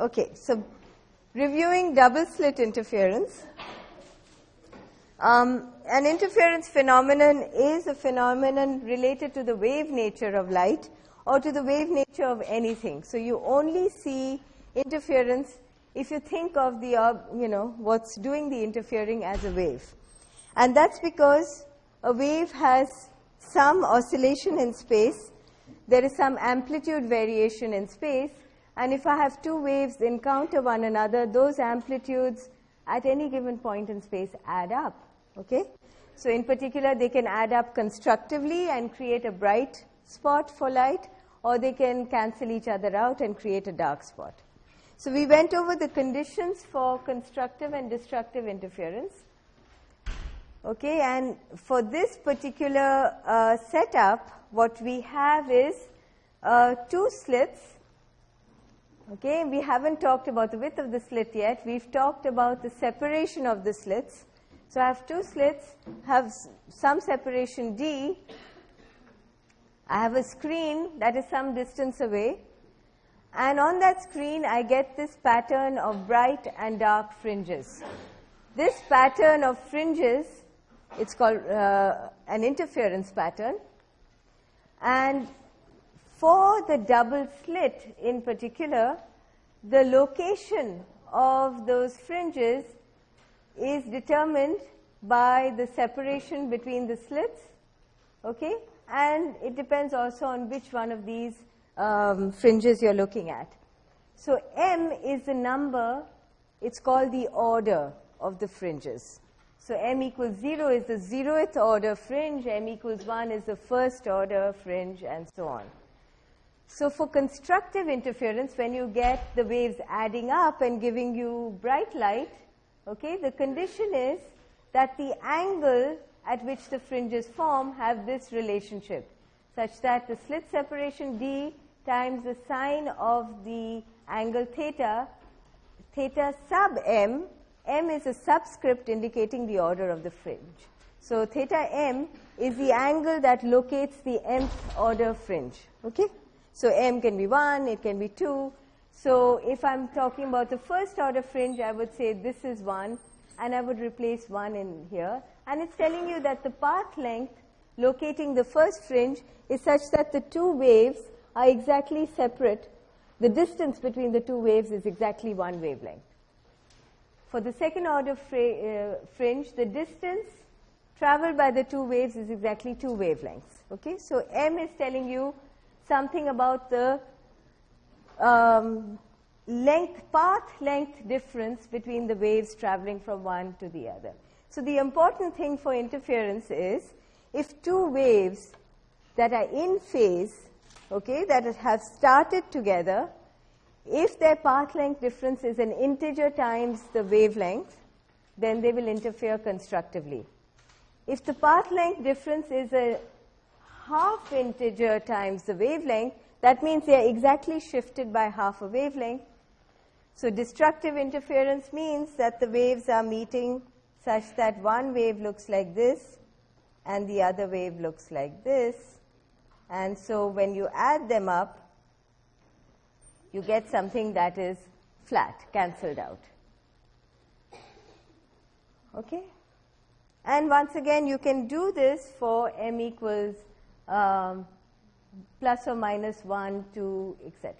Okay, so reviewing double slit interference. Um, an interference phenomenon is a phenomenon related to the wave nature of light or to the wave nature of anything. So you only see interference if you think of the, uh, you know, what's doing the interfering as a wave. And that's because a wave has some oscillation in space, there is some amplitude variation in space, and if I have two waves encounter one another, those amplitudes at any given point in space add up. Okay? So in particular, they can add up constructively and create a bright spot for light, or they can cancel each other out and create a dark spot. So we went over the conditions for constructive and destructive interference. Okay, and for this particular uh, setup, what we have is uh, two slits Okay, we haven't talked about the width of the slit yet. We've talked about the separation of the slits. So I have two slits, have some separation D. I have a screen that is some distance away. And on that screen, I get this pattern of bright and dark fringes. This pattern of fringes, it's called uh, an interference pattern. And for the double slit in particular, the location of those fringes is determined by the separation between the slits, okay? And it depends also on which one of these um, fringes you're looking at. So M is the number, it's called the order of the fringes. So M equals 0 is the zeroth order fringe, M equals 1 is the first order fringe, and so on. So for constructive interference, when you get the waves adding up and giving you bright light, okay, the condition is that the angle at which the fringes form have this relationship, such that the slit separation d times the sine of the angle theta, theta sub m, m is a subscript indicating the order of the fringe. So theta m is the angle that locates the mth order fringe, okay? So m can be 1, it can be 2. So if I'm talking about the first order fringe, I would say this is 1, and I would replace 1 in here. And it's telling you that the path length locating the first fringe is such that the two waves are exactly separate. The distance between the two waves is exactly one wavelength. For the second order uh, fringe, the distance traveled by the two waves is exactly two wavelengths. Okay, so m is telling you something about the um, length, path length difference between the waves traveling from one to the other. So the important thing for interference is if two waves that are in phase, okay, that have started together, if their path length difference is an integer times the wavelength, then they will interfere constructively. If the path length difference is a half integer times the wavelength, that means they are exactly shifted by half a wavelength. So destructive interference means that the waves are meeting such that one wave looks like this and the other wave looks like this. And so when you add them up, you get something that is flat, cancelled out. Okay? And once again, you can do this for m equals um, plus or minus 1, 2, etc.